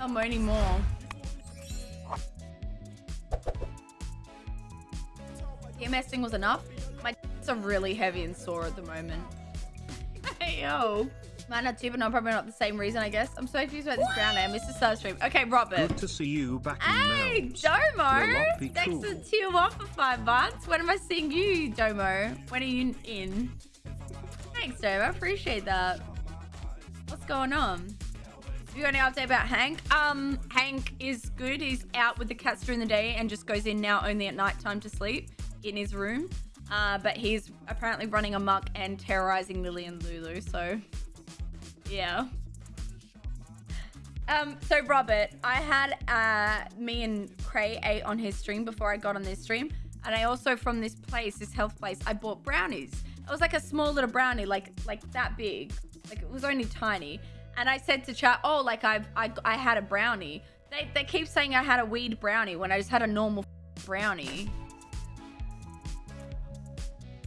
I'm moaning more. EMS thing was enough. My are really heavy and sore at the moment. hey, yo. Might not too, but no, probably not the same reason, I guess. I'm so confused about this brown name. Mr. Starstream. Okay, Robert. Good to see you back in Hey, Mel's. Domo. Not Thanks cool. for tier one for five months. When am I seeing you, Domo? When are you in? Thanks, Domo. I appreciate that. What's going on? You any update about Hank? Um, Hank is good. He's out with the cats during the day and just goes in now only at night time to sleep in his room. Uh, but he's apparently running amok and terrorizing Lily and Lulu. So, yeah. Um, so Robert, I had uh me and Cray ate on his stream before I got on this stream, and I also from this place, this health place, I bought brownies. It was like a small little brownie, like like that big, like it was only tiny. And I said to chat, oh, like I've I I had a brownie. They they keep saying I had a weed brownie when I just had a normal brownie.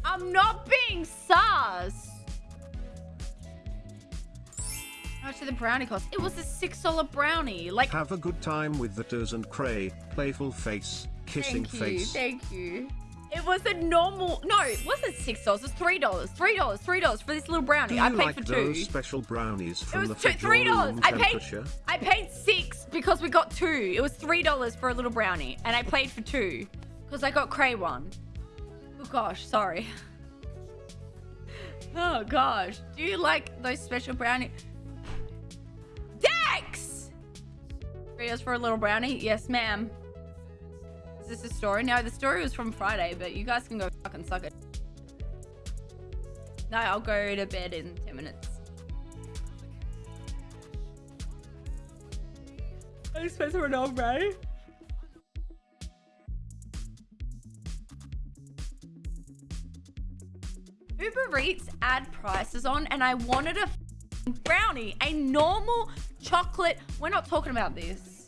I'm not being sus. How much did the brownie cost? It was a six dollar brownie. Like Have a good time with the Ters and Cray. Playful face. Kissing Thank you, face. thank you. It was a normal. No, it wasn't six dollars. It was three dollars. Three dollars. Three dollars for this little brownie. Do I paid like for those two. special brownies from It was the two, three dollars. I paid. I paid six because we got two. It was three dollars for a little brownie, and I paid for two because I got Cray one. Oh gosh, sorry. Oh gosh, do you like those special brownie? Dex. Three dollars for a little brownie? Yes, ma'am. Is this a story? No, the story was from Friday, but you guys can go fucking suck it. No, I'll go to bed in 10 minutes. I suppose we're not right. Uber Eats ad prices on, and I wanted a brownie, a normal chocolate. We're not talking about this.